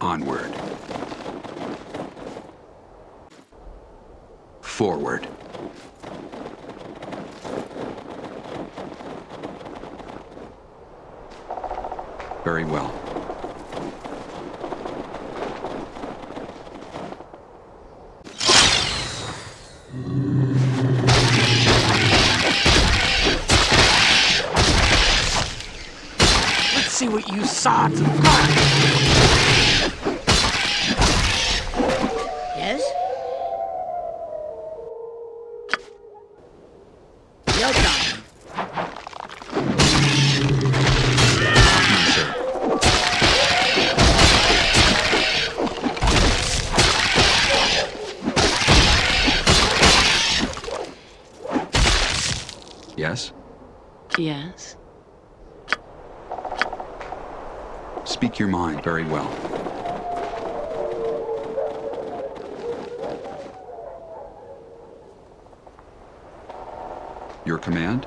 Onward. Forward. Very well. Let's see what you have got. Very well. Your command?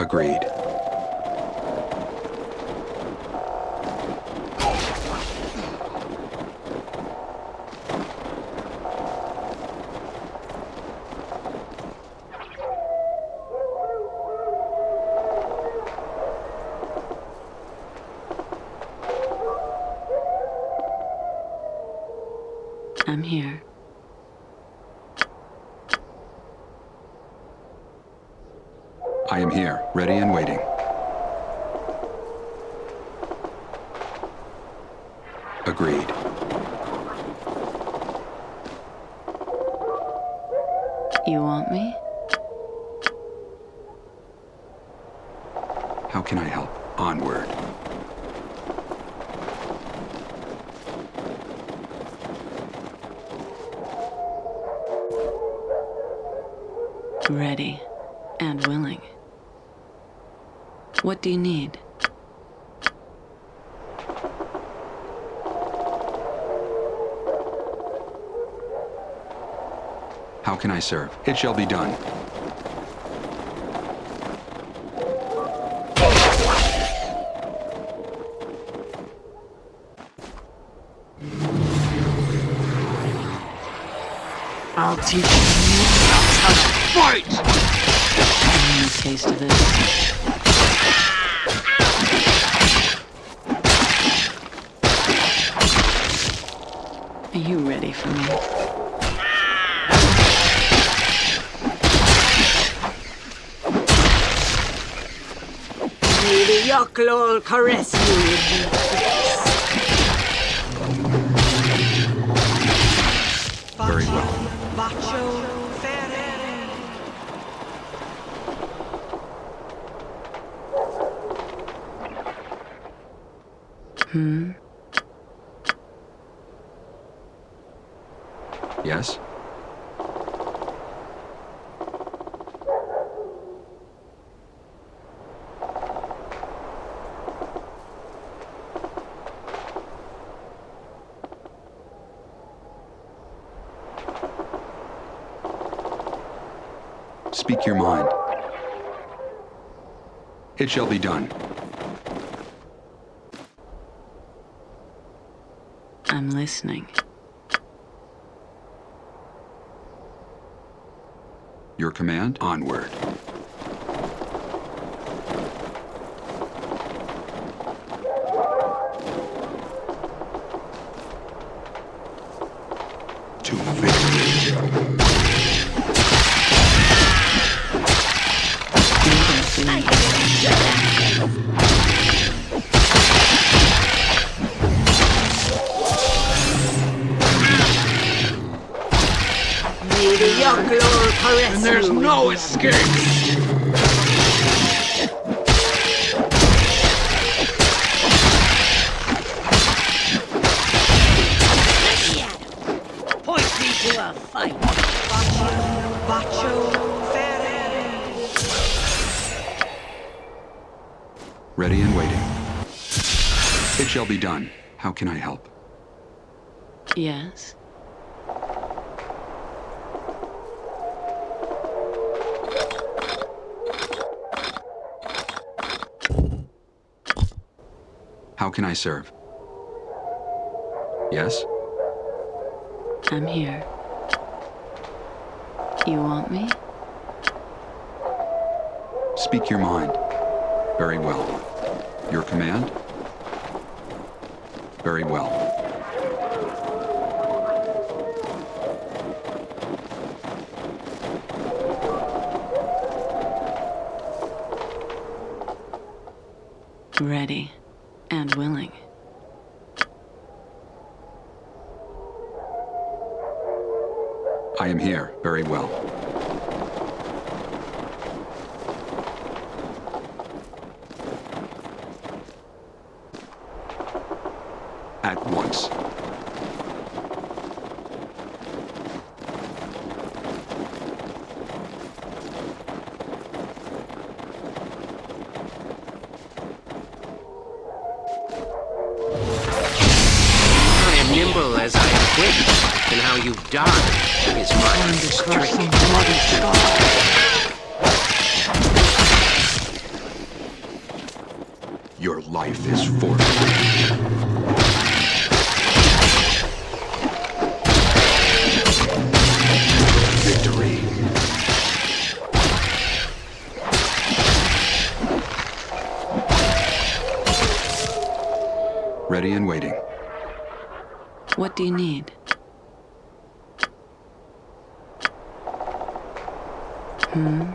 Agreed. I'm here. I am here, ready and waiting. Agreed. You want me? How can I help? Onward. What do you need? How can I serve? It shall be done. I'll teach you how to fight! I need a taste of this. You ready for me? May the Yoklol caress you with his. Very well. Hmm? Yes? Speak your mind. It shall be done. I'm listening. Your command? Onward. May the Yoklol caress And there's you with no his escape! Point me to a fight. Bacio Ferre. Ready and waiting. It shall be done. How can I help? Yes. How can I serve? Yes? I'm here. You want me? Speak your mind. Very well. Your command? Very well. Ready. And willing. I am here. Very well. At once. Ready and waiting. What do you need? Hmm?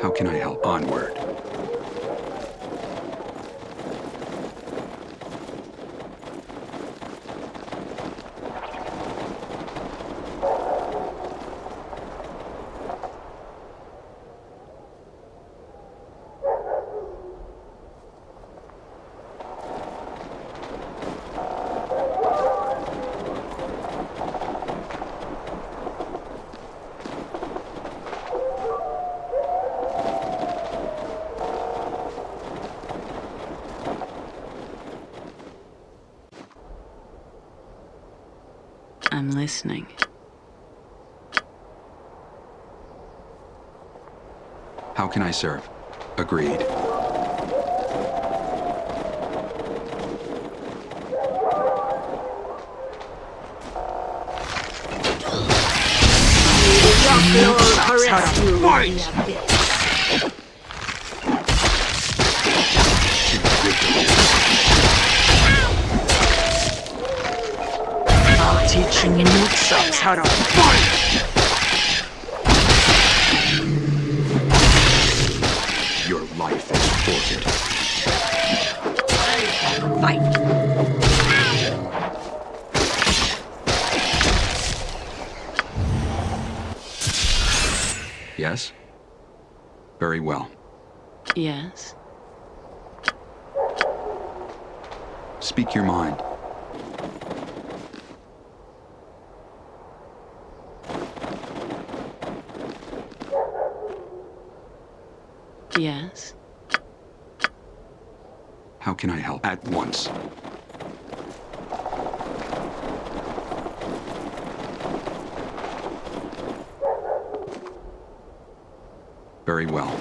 How can I help? Onward. I'm listening. How can I serve? Agreed. Your caress you I'll teach you noob subs how to fight! Your life is forfeit. Fight. Yes? Very well. Yes. Speak your mind. Yes. How can I help? At once. Very well.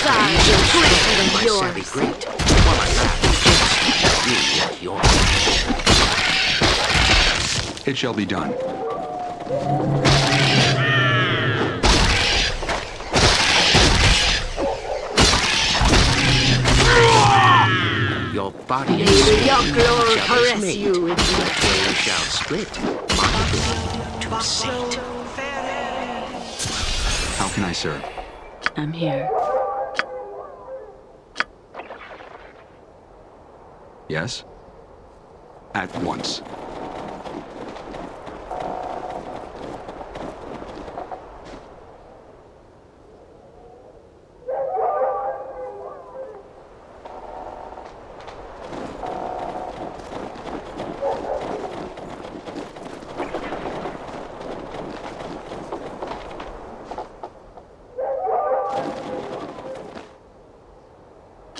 Size is greater than My savvy yours. great, while I laugh against at yours. It shall be done. Your body May and the soul Yoklor each other's caress mate. you in the They abyss. shall split my ability to sate. How can I serve? I'm here. Yes? At once.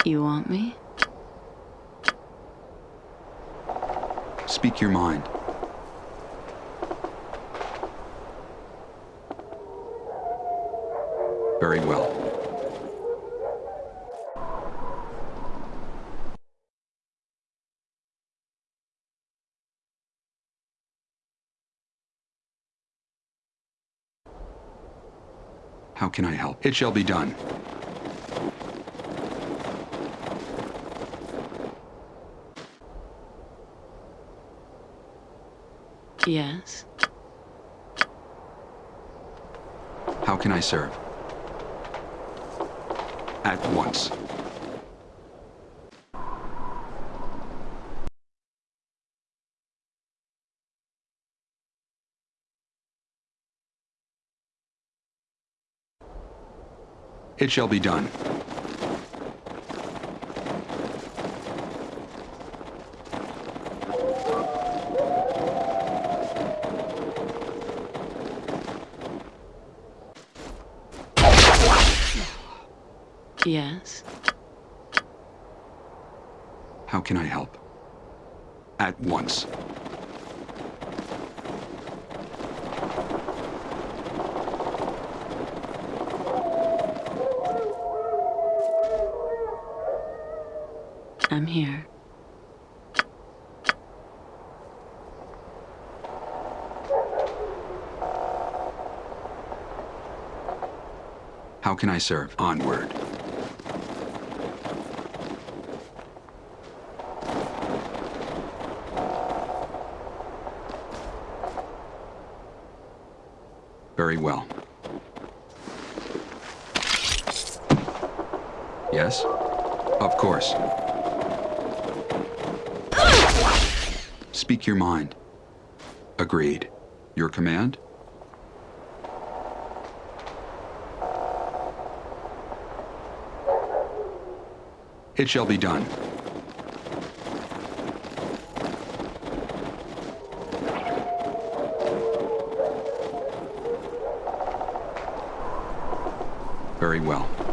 You want me? Speak your mind. Very well. How can I help? It shall be done. Yes. How can I serve? At once. It shall be done. Yes. How can I help? At. I'm here. How can I serve? Onward. Very well. Yes? Of course. Speak your mind. Agreed. Your command? It shall be done. Very well.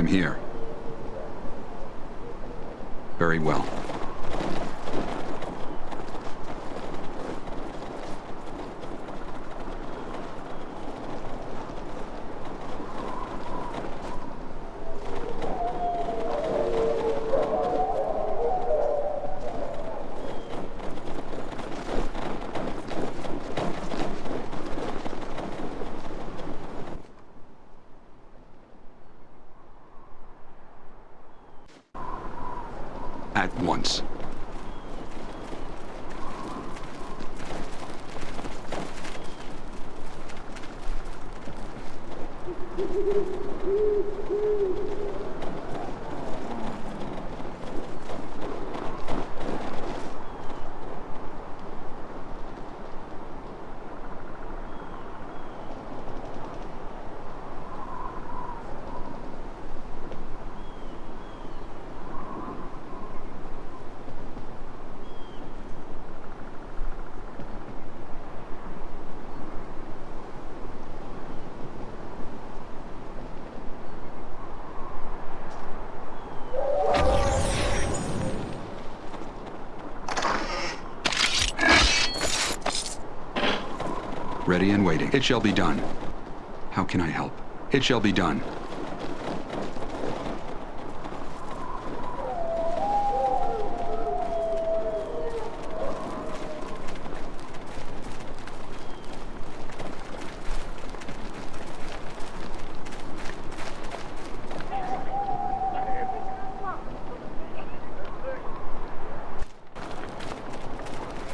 Am here. Very well. At once. Ready and waiting. It shall be done. How can I help? It shall be done.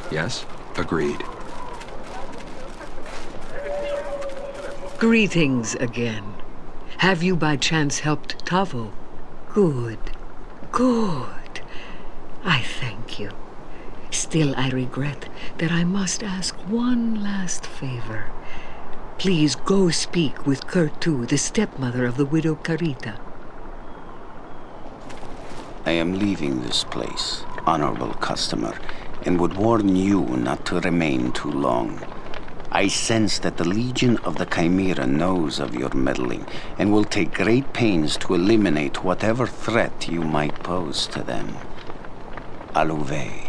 Yes? Agreed. Greetings again. Have you by chance helped Tavo? Good. Good. I thank you. Still, I regret that I must ask one last favor. Please go speak with Kurtu, the stepmother of the widow Carita. I am leaving this place, honorable customer, and would warn you not to remain too long. I sense that the Legion of the Chimera knows of your meddling and will take great pains to eliminate whatever threat you might pose to them. Aluve.